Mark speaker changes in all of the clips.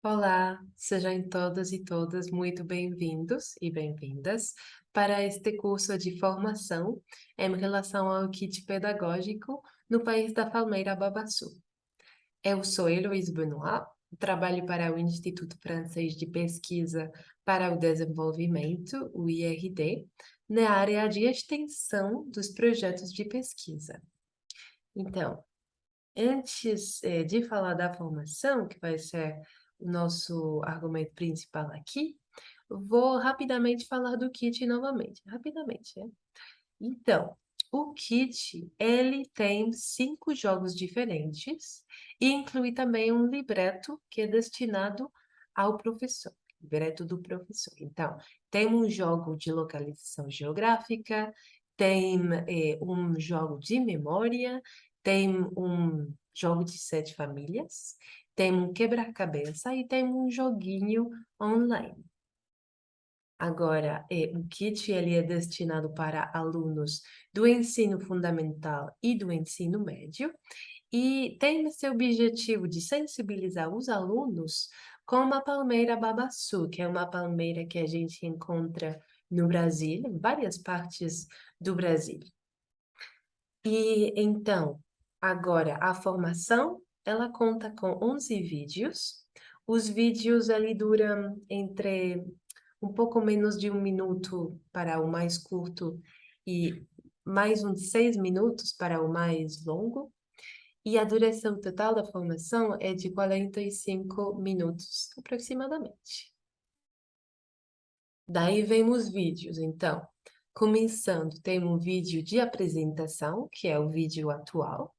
Speaker 1: Olá, sejam todas e todas muito bem-vindos e bem-vindas para este curso de formação em relação ao kit pedagógico no país da Palmeira Babaçu. Eu sou Heloise Benoit, trabalho para o Instituto Francês de Pesquisa para o Desenvolvimento, o IRD, na área de extensão dos projetos de pesquisa. Então, antes eh, de falar da formação, que vai ser nosso argumento principal aqui, vou rapidamente falar do kit novamente, rapidamente, né? Então, o kit, ele tem cinco jogos diferentes e inclui também um libreto que é destinado ao professor, libreto do professor. Então, tem um jogo de localização geográfica, tem eh, um jogo de memória, tem um jogo de sete famílias, tem um quebra-cabeça e tem um joguinho online. Agora, é, o kit ele é destinado para alunos do ensino fundamental e do ensino médio e tem esse objetivo de sensibilizar os alunos com a palmeira babaçu, que é uma palmeira que a gente encontra no Brasil, em várias partes do Brasil. E então, agora, a formação ela conta com 11 vídeos. Os vídeos ali duram entre um pouco menos de um minuto para o mais curto e mais uns seis minutos para o mais longo. E a duração total da formação é de 45 minutos, aproximadamente. Daí vem os vídeos, então. Começando, tem um vídeo de apresentação, que é o vídeo atual.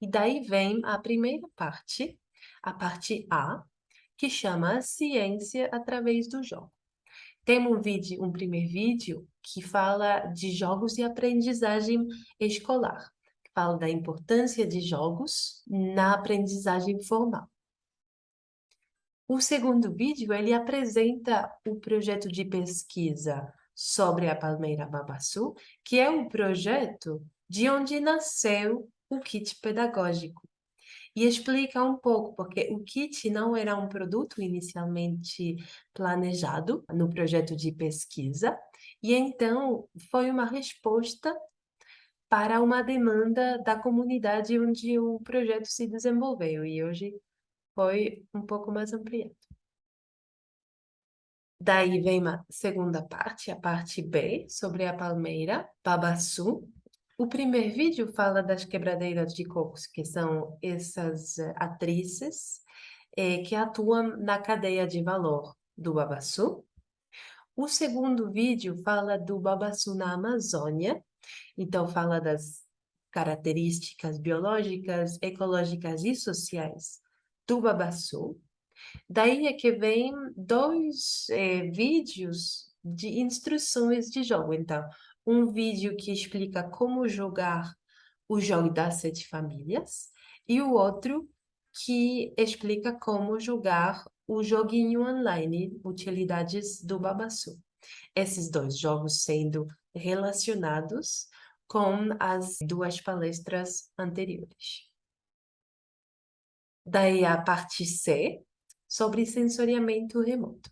Speaker 1: E daí vem a primeira parte, a parte A, que chama Ciência através do jogo. Tem um vídeo, um primeiro vídeo que fala de jogos e aprendizagem escolar, que fala da importância de jogos na aprendizagem formal. O segundo vídeo, ele apresenta o projeto de pesquisa sobre a palmeira babaçu, que é um projeto de onde nasceu o kit pedagógico. E explica um pouco, porque o kit não era um produto inicialmente planejado no projeto de pesquisa, e então foi uma resposta para uma demanda da comunidade onde o projeto se desenvolveu, e hoje foi um pouco mais ampliado. Daí vem a segunda parte, a parte B, sobre a palmeira, Babaçu, o primeiro vídeo fala das quebradeiras de cocos, que são essas eh, atrizes eh, que atuam na cadeia de valor do babaçu. O segundo vídeo fala do babaçu na Amazônia, então fala das características biológicas, ecológicas e sociais do babaçu. Daí é que vem dois eh, vídeos de instruções de jogo. Então, um vídeo que explica como jogar o jogo das sete famílias e o outro que explica como jogar o joguinho online Utilidades do Babaçu. Esses dois jogos sendo relacionados com as duas palestras anteriores. Daí a parte C, sobre sensoriamento remoto.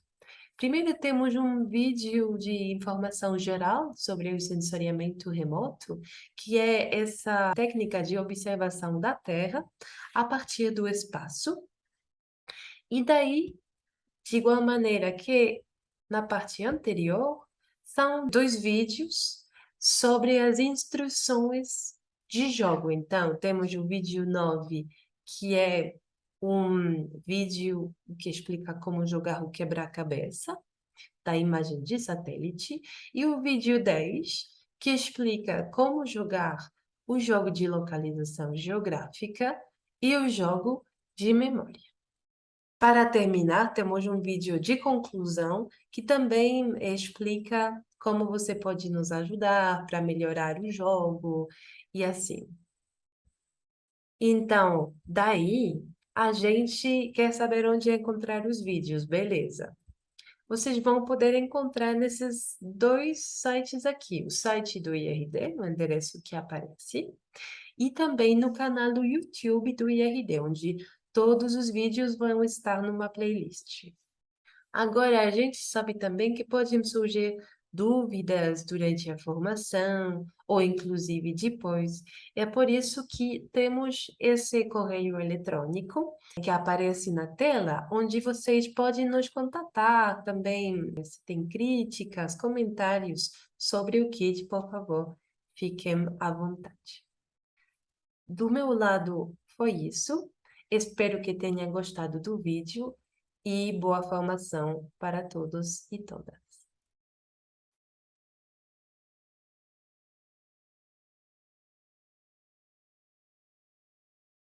Speaker 1: Primeiro temos um vídeo de informação geral sobre o sensoriamento remoto, que é essa técnica de observação da Terra a partir do espaço. E daí, de igual maneira que na parte anterior, são dois vídeos sobre as instruções de jogo. Então, temos o vídeo 9, que é um vídeo que explica como jogar o quebra-cabeça da imagem de satélite e o vídeo 10, que explica como jogar o jogo de localização geográfica e o jogo de memória. Para terminar, temos um vídeo de conclusão que também explica como você pode nos ajudar para melhorar o jogo e assim. Então, daí, a gente quer saber onde encontrar os vídeos, beleza. Vocês vão poder encontrar nesses dois sites aqui, o site do IRD, no endereço que aparece, e também no canal do YouTube do IRD, onde todos os vídeos vão estar numa playlist. Agora, a gente sabe também que podem surgir dúvidas durante a formação, ou inclusive depois. É por isso que temos esse correio eletrônico que aparece na tela, onde vocês podem nos contatar também. Se tem críticas, comentários sobre o kit, por favor, fiquem à vontade. Do meu lado foi isso. Espero que tenham gostado do vídeo e boa formação para todos e todas.